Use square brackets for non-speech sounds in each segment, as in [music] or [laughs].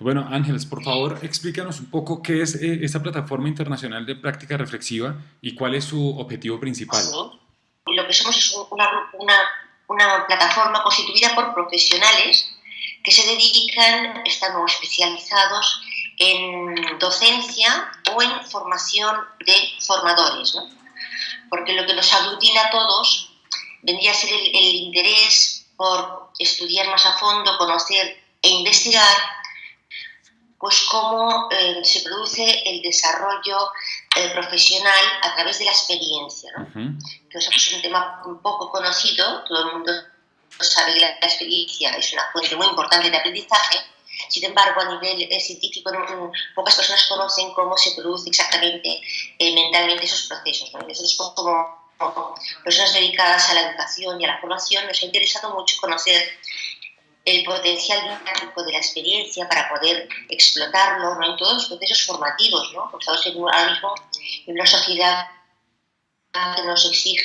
Bueno, Ángeles, por favor, explícanos un poco qué es eh, esta plataforma internacional de práctica reflexiva y cuál es su objetivo principal. Lo que somos es una, plataforma constituida por profesionales que se dedican, están especializados en docencia o en formación de formadores, ¿no? porque lo que nos aglutina a todos vendría a ser el interés por estudiar más a fondo, conocer e investigar pues cómo eh, se produce el desarrollo eh, profesional a través de la experiencia, ¿no? que es un tema un poco conocido, todo el mundo sabe que la experiencia es una fuente muy importante de aprendizaje, sin embargo, a nivel eh, científico, pocas personas conocen cómo se produce exactamente eh, mentalmente esos procesos. ¿no? Nosotros, como, como personas dedicadas a la educación y a la formación, nos ha interesado mucho conocer el potencial dinámico de la experiencia para poder explotarlo ¿no? en todos los procesos formativos, ¿no? porque estamos en, ahora mismo en una sociedad que nos exige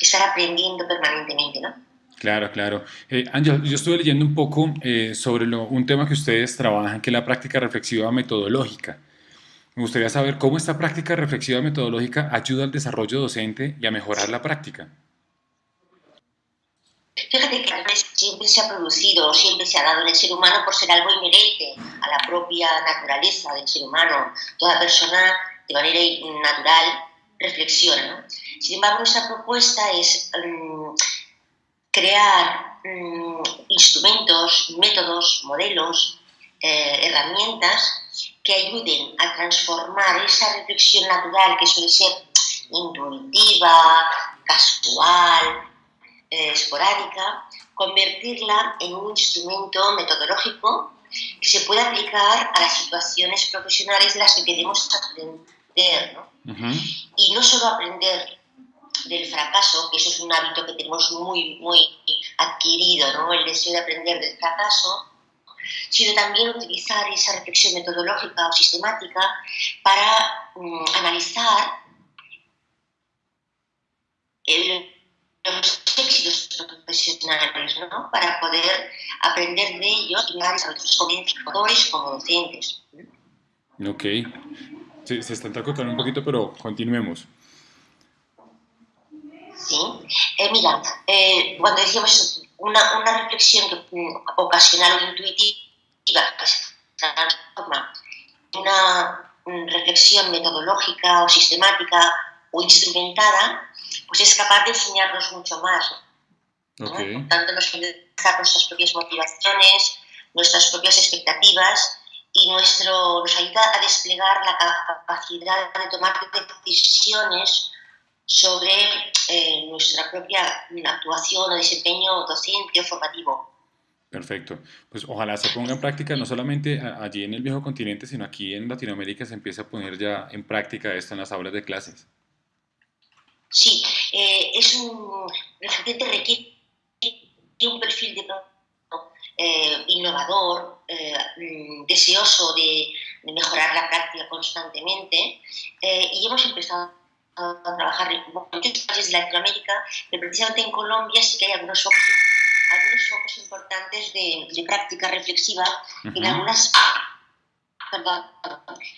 estar aprendiendo permanentemente. ¿no? Claro, claro. Eh, Ángel, yo estuve leyendo un poco eh, sobre lo, un tema que ustedes trabajan, que es la práctica reflexiva metodológica. Me gustaría saber cómo esta práctica reflexiva metodológica ayuda al desarrollo docente y a mejorar la práctica. Fíjate que siempre se ha producido, siempre se ha dado en el ser humano por ser algo inherente a la propia naturaleza del ser humano. Toda persona, de manera natural, reflexiona. Sin embargo, nuestra propuesta es um, crear um, instrumentos, métodos, modelos, eh, herramientas que ayuden a transformar esa reflexión natural que suele ser intuitiva, casual, eh, esporádica, convertirla en un instrumento metodológico que se pueda aplicar a las situaciones profesionales de las que queremos aprender. ¿no? Uh -huh. Y no solo aprender del fracaso, que eso es un hábito que tenemos muy, muy adquirido, ¿no? el deseo de aprender del fracaso, sino también utilizar esa reflexión metodológica o sistemática para um, analizar el, los éxitos profesionales, ¿no? para poder aprender de ellos y dar a nuestros comunicadores como docentes. Ok. Se, se está entrecortando un poquito, pero continuemos. Sí. Eh, mira, eh, cuando decíamos una, una reflexión que, um, ocasional o intuitiva que se transforma en una um, reflexión metodológica o sistemática o instrumentada, pues es capaz de enseñarnos mucho más. ¿no? Okay. Por tanto, nos puede dejar nuestras propias motivaciones, nuestras propias expectativas y nuestro, nos ayuda a desplegar la capacidad de tomar decisiones sobre eh, nuestra propia actuación o desempeño docente o formativo. Perfecto. Pues ojalá se ponga en práctica no solamente allí en el viejo continente, sino aquí en Latinoamérica se empiece a poner ya en práctica esto en las aulas de clases. Sí, eh, es un, efectivamente requiere un perfil de eh, innovador, eh, deseoso de, de, mejorar la práctica constantemente eh, y hemos empezado a trabajar en muchos países de Latinoamérica, pero precisamente en Colombia sí que hay algunos focos, algunos focos importantes de, de práctica reflexiva uh -huh. en algunas perdón,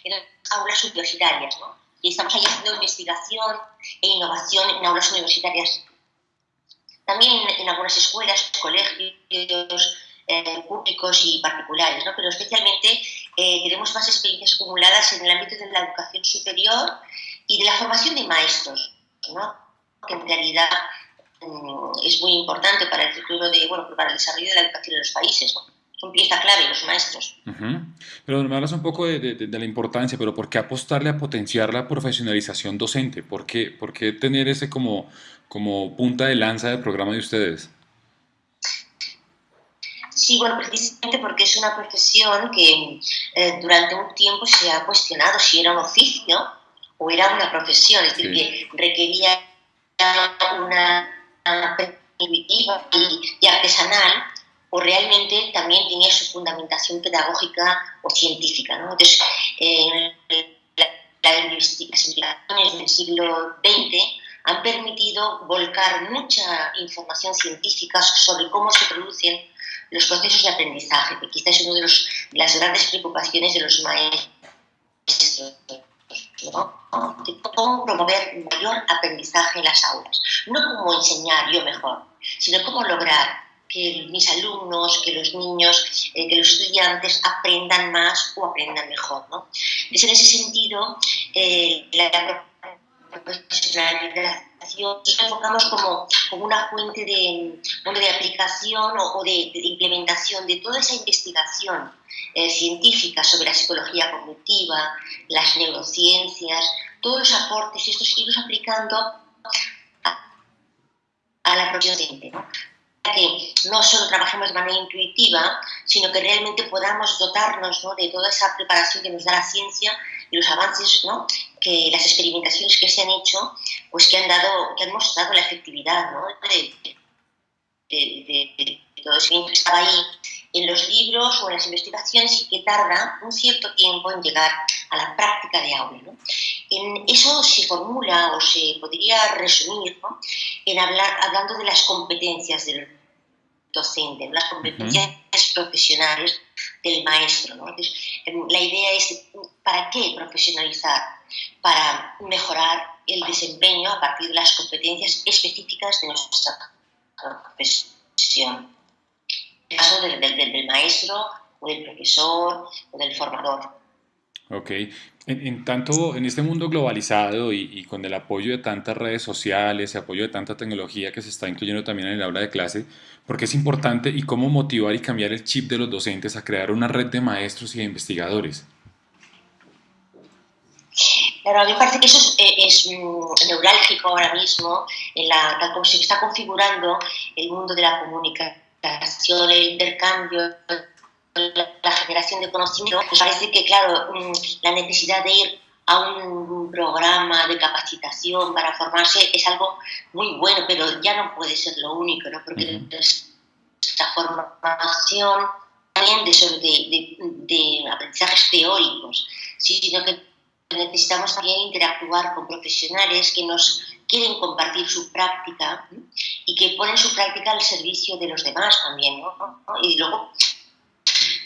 en aulas universitarias, ¿no? Y estamos haciendo investigación e innovación en aulas universitarias. También en, algunas escuelas, colegios eh, públicos y particulares, ¿no? pero especialmente eh, tenemos más experiencias acumuladas en el ámbito de la educación superior y de la formación de maestros, ¿no? que en realidad mm, es muy importante para el futuro de, bueno, para el desarrollo de la educación en los países. Son pieza clave los maestros. Uh -huh. Pero me hablas un poco de, de, de, la importancia, pero ¿por qué apostarle a potenciar la profesionalización docente? ¿Por qué, por qué tener ese como, como punta de lanza del programa de ustedes? Sí, bueno, precisamente porque es una profesión que eh, durante un tiempo se ha cuestionado si era un oficio o era una profesión, es decir, sí. que requería una, intuitiva y, y artesanal o realmente también tenía su fundamentación pedagógica o científica. ¿no? Entonces, eh, la, la investigaciones del siglo XX han permitido volcar mucha información científica sobre cómo se producen los procesos de aprendizaje, que quizás es una de, de las grandes preocupaciones de los maestros de cómo promover mayor aprendizaje en las aulas. No cómo enseñar yo mejor, sino cómo lograr que mis alumnos, que los niños, eh, que los estudiantes aprendan más o aprendan mejor. ¿no? Entonces, en ese sentido, eh, la profesionalización nos enfocamos como, como una fuente de, de aplicación o, de, implementación de toda esa investigación eh, científica sobre la psicología cognitiva, las neurociencias, todos los aportes, estos irlos aplicando a, a la propia docente. ¿no? Que no solo trabajemos de manera intuitiva, sino que realmente podamos dotarnos ¿no? de toda esa preparación que nos da la ciencia y los avances, ¿no? que las experimentaciones que se han hecho, pues que han dado, que han mostrado la efectividad ¿no? de, de, de, todo eso que estaba ahí en los libros o en las investigaciones y que tarda un cierto tiempo en llegar a la práctica de aula. ¿no? En eso se formula o se podría resumir ¿no? en hablar, hablando de las competencias del docente, las competencias profesionales del maestro. ¿no? Em, la idea es, ¿para qué profesionalizar? Para mejorar el desempeño a partir de las competencias específicas de nuestra profesión. En el caso del, del maestro o del profesor o del formador. Ok. En, tanto, en este mundo globalizado y, con el apoyo de tantas redes sociales, y apoyo de tanta tecnología que se está incluyendo también en el aula de clase, ¿por qué es importante y cómo motivar y cambiar el chip de los docentes a crear una red de maestros y de investigadores? Claro, a mí me parece que eso es, eh, mm, neurálgico ahora mismo, en la, tal como se está configurando el mundo de la comunicación, el intercambio, la generación de conocimiento, pues parece que, claro, mm, la necesidad de ir a un programa de capacitación para formarse es algo muy bueno, pero ya no puede ser lo único, ¿no? Porque esta formación también de, de, de, aprendizajes teóricos, sino que necesitamos también interactuar con profesionales que nos quieren compartir su práctica y que ponen su práctica al servicio de los demás también, ¿no? Y luego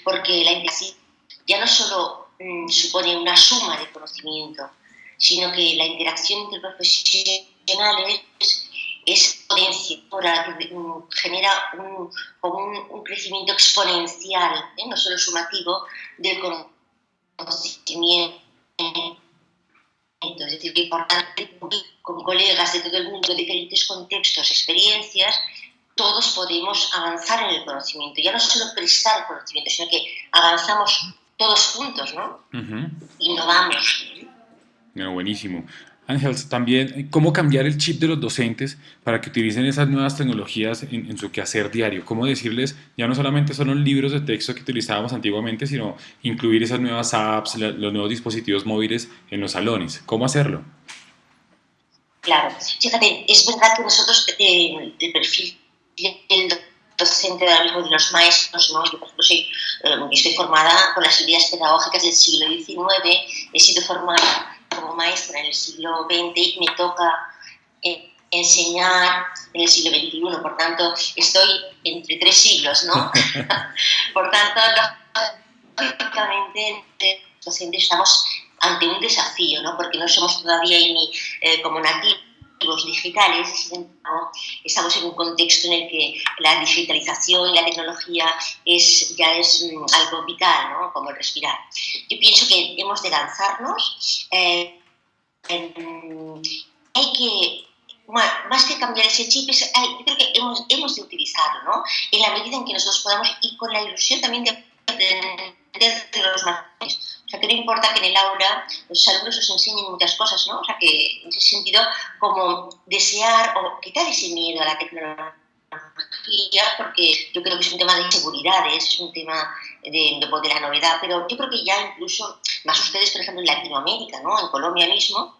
porque la investigación ya no solo mm, supone una suma de conocimiento, sino que la interacción entre profesionales es potenciadora, mm, genera un, un, crecimiento exponencial, ¿eh? no solo sumativo, del conocimiento. Es decir, que importante con colegas de todo el mundo, de diferentes contextos, experiencias, todos podemos avanzar en el conocimiento, ya no solo prestar conocimiento, sino que avanzamos todos juntos, ¿no? Innovamos. Bueno, buenísimo. Ángel, también, ¿cómo cambiar el chip de los docentes para que utilicen esas nuevas tecnologías en, su quehacer diario? ¿Cómo decirles, ya no solamente son los libros de texto que utilizábamos antiguamente, sino incluir esas nuevas apps, los nuevos dispositivos móviles en los salones? ¿Cómo hacerlo? Claro, fíjate, es verdad que nosotros, eh, el perfil el docente de, mismo de los maestros, ¿no? Yo, por ejemplo, soy, eh, estoy formada con las ideas pedagógicas del siglo XIX, he sido formada como maestra en el siglo XX y me toca eh, enseñar en el siglo XXI, por tanto, estoy entre tres siglos, ¿no? [laughs] por tanto, lógicamente, los docentes estamos ante un desafío, ¿no? Porque no somos todavía ni eh, como nativos digitales, estamos en un contexto en el que la digitalización y la tecnología es, ya es mm, algo vital, ¿no? como respirar. Yo pienso que hemos de lanzarnos, eh, hay que, más que cambiar ese chip, yo creo que hemos, hemos de utilizarlo, ¿no? en la medida en que nosotros podamos ir con la ilusión también de aprender de los mayores o sea, que no importa que en el aula los alumnos os enseñen muchas cosas, ¿no? O sea, que en ese sentido, como desear o quitar ese miedo a la tecnología, porque yo creo que es un tema de inseguridades, es un tema de, de, la novedad, pero yo creo que ya incluso, más ustedes, por ejemplo, en Latinoamérica, ¿no? En Colombia mismo,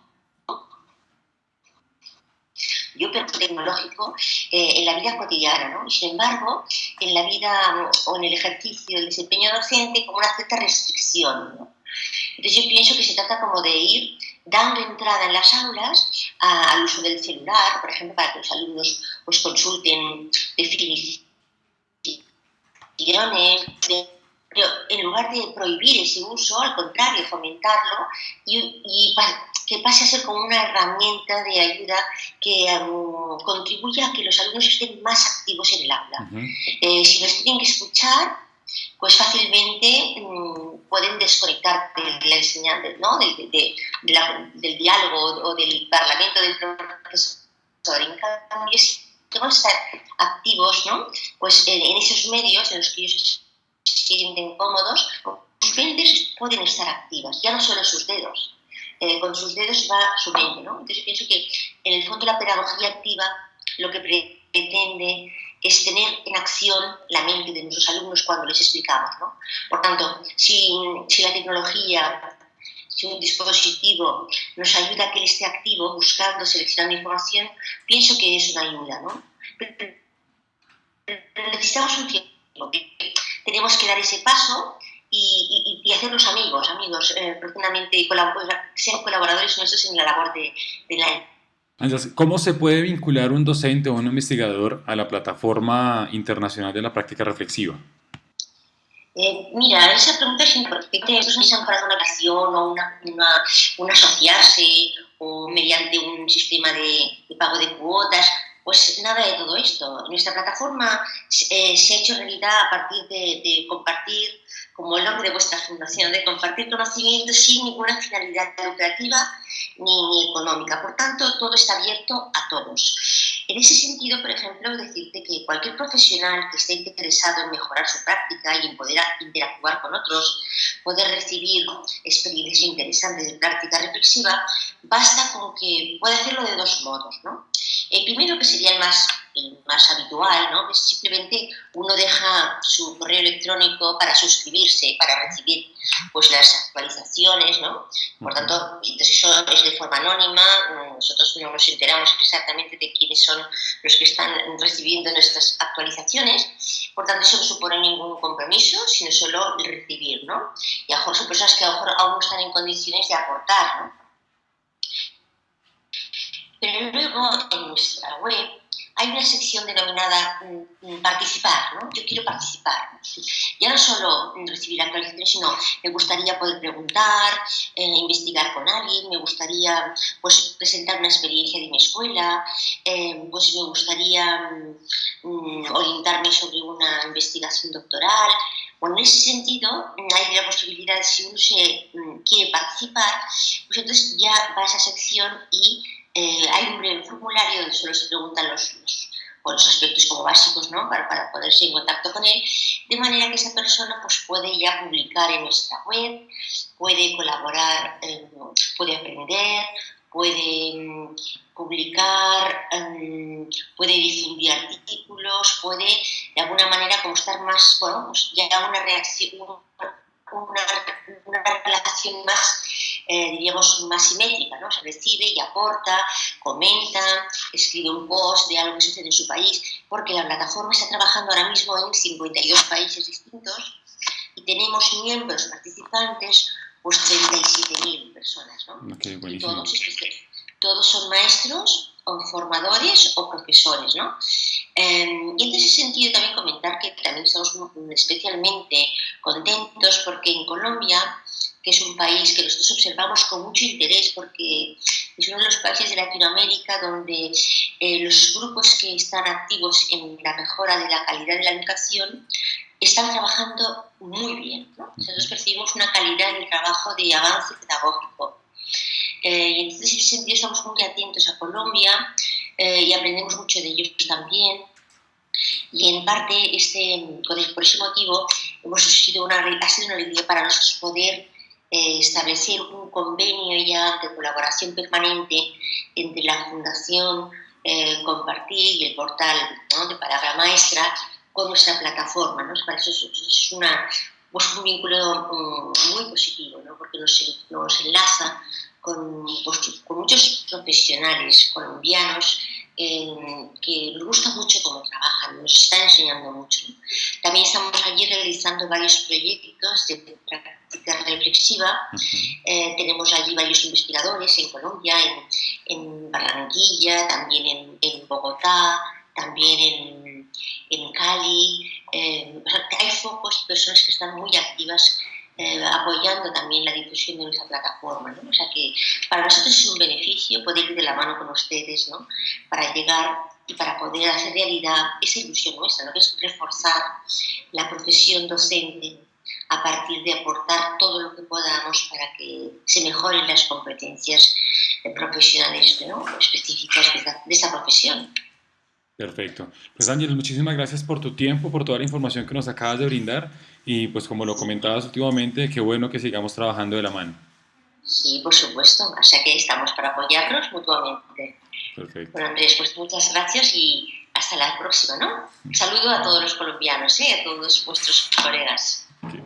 yo pero tecnológico eh, en la vida cotidiana, ¿no? Y sin embargo, en la vida o en el ejercicio del desempeño docente como una cierta restricción, ¿no? Entonces yo pienso que se trata como de ir dando entrada en las aulas al uso del celular, por ejemplo, para que los alumnos pues, consulten definiciones pero en lugar de prohibir ese uso, al contrario, fomentarlo y, que pase a ser como una herramienta de ayuda que um, contribuya a que los alumnos estén más activos en el aula. Eh, si nos tienen que escuchar, pues fácilmente mm, pueden desconectar de la enseñanza, ¿no? del, del diálogo o del parlamento del profesor. En cambio, si vamos a estar activos ¿no? pues en, en esos medios en los que ellos sienten cómodos, sus mentes pueden estar activas, ya no solo sus dedos. Eh, con sus dedos va su mente, ¿no? Entonces pienso que en el fondo la pedagogía activa lo que pretende es tener en acción la mente de nuestros alumnos cuando les explicamos, ¿no? Por tanto, si, si la tecnología, si un dispositivo nos ayuda a que él esté activo, buscando, seleccionando información, pienso que es una ayuda, ¿no? Pero necesitamos un tiempo tenemos que dar ese paso y, hacernos amigos, amigos eh, profundamente, y ser colaboradores nuestros en la labor de, la ¿Cómo se puede vincular un docente o un investigador a la plataforma internacional de la práctica reflexiva? Eh, mira, esa pregunta es importante. Piensan para una acción o una, una, asociarse o mediante un sistema de, de pago de cuotas pues nada de todo esto. Nuestra plataforma eh, se ha hecho realidad a partir de, compartir, como el nombre de vuestra fundación, de compartir conocimiento sin ninguna finalidad educativa ni, económica. Por tanto, todo está abierto a todos. En ese sentido, por ejemplo, decirte que cualquier profesional que esté interesado en mejorar su práctica y en poder interactuar con otros, poder recibir experiencias interesantes de práctica reflexiva, basta con que pueda hacerlo de dos modos. ¿no? El primero, que sería el más, más habitual, ¿no? es simplemente uno deja su correo electrónico para suscribirse, para recibir pues, las actualizaciones. ¿no? Por tanto, entonces eso es de forma anónima, nosotros no nos enteramos exactamente de quiénes son los que están recibiendo nuestras actualizaciones. Por tanto, eso no supone ningún compromiso, sino solo el recibir. ¿no? Y a lo mejor son personas que a lo mejor aún no están en condiciones de aportar. ¿no? En nuestra web hay una sección denominada mm, mm, participar, ¿no? Yo quiero participar. Ya no solo recibir actualizaciones, sino me gustaría poder preguntar, eh, investigar con alguien, me gustaría pues, presentar una experiencia de mi escuela, eh, pues me gustaría mm, orientarme sobre una investigación doctoral. Bueno, en ese sentido, hay la posibilidad, si uno se quiere participar, pues entonces ya va a esa sección y eh, hay un breve formulario donde solo se preguntan los, los, aspectos como básicos ¿no? para, para, ponerse en contacto con él, de manera que esa persona pues, puede ya publicar en nuestra web, puede colaborar, eh, puede aprender, puede mm, publicar, em, puede difundir artículos, puede de alguna manera como estar más, bueno, pues ya una reacción, una relación más eh, diríamos, más simétrica, ¿no? Se recibe y aporta, comenta, escribe un post de algo que sucede en su país, porque la plataforma está trabajando ahora mismo en 52 países distintos y tenemos miembros participantes, pues 37.000 personas, ¿no? todos, todos son maestros o formadores o profesores, ¿no? Em, y en ese sentido también comentar que también estamos especialmente contentos porque en Colombia que es un país que nosotros observamos con mucho interés porque es uno de los países de Latinoamérica donde eh, los grupos que están activos en la mejora de la calidad de la educación están trabajando muy bien. Nosotros percibimos una calidad en el trabajo de avance pedagógico. Eh, y entonces, en ese sentido, estamos muy atentos a Colombia eh, y aprendemos mucho de ellos también. Y en parte, este, por ese motivo, hemos sido una, ha sido una alegría para nosotros poder eh, establecer un convenio ya de colaboración permanente entre la Fundación eh, Compartir y el portal de Palabra Maestra con nuestra plataforma. ¿no? eso es, una, pues un vínculo mm, muy positivo, ¿no? porque nos, nos enlaza con, pues, con, muchos profesionales colombianos eh, que nos gusta mucho cómo trabajan, nos están enseñando mucho. También estamos allí realizando varios proyectos de reflexiva. Eh, tenemos allí varios investigadores en Colombia, en, Barranquilla, también en, Bogotá, también en, Cali. Eh, hay focos y personas que están muy activas eh, apoyando también la difusión de nuestra plataforma. ¿no? O sea que para nosotros es un beneficio poder ir de la mano con ustedes ¿no? para llegar y para poder hacer realidad esa ilusión nuestra, ¿no? que es reforzar la profesión docente a partir de aportar todo lo que podamos para que se mejoren las competencias profesionales ¿no? específicas de esta, de esta profesión. Perfecto. Pues Ángel, muchísimas gracias por tu tiempo, por toda la información que nos acabas de brindar y pues como lo comentabas últimamente, qué bueno que sigamos trabajando de la mano. Sí, por supuesto. O sea que estamos para apoyarnos mutuamente. Perfecto. Bueno, Andrés, pues muchas gracias y hasta la próxima, ¿no? saludo a todos los colombianos, ¿eh? a todos vuestros colegas. Okay.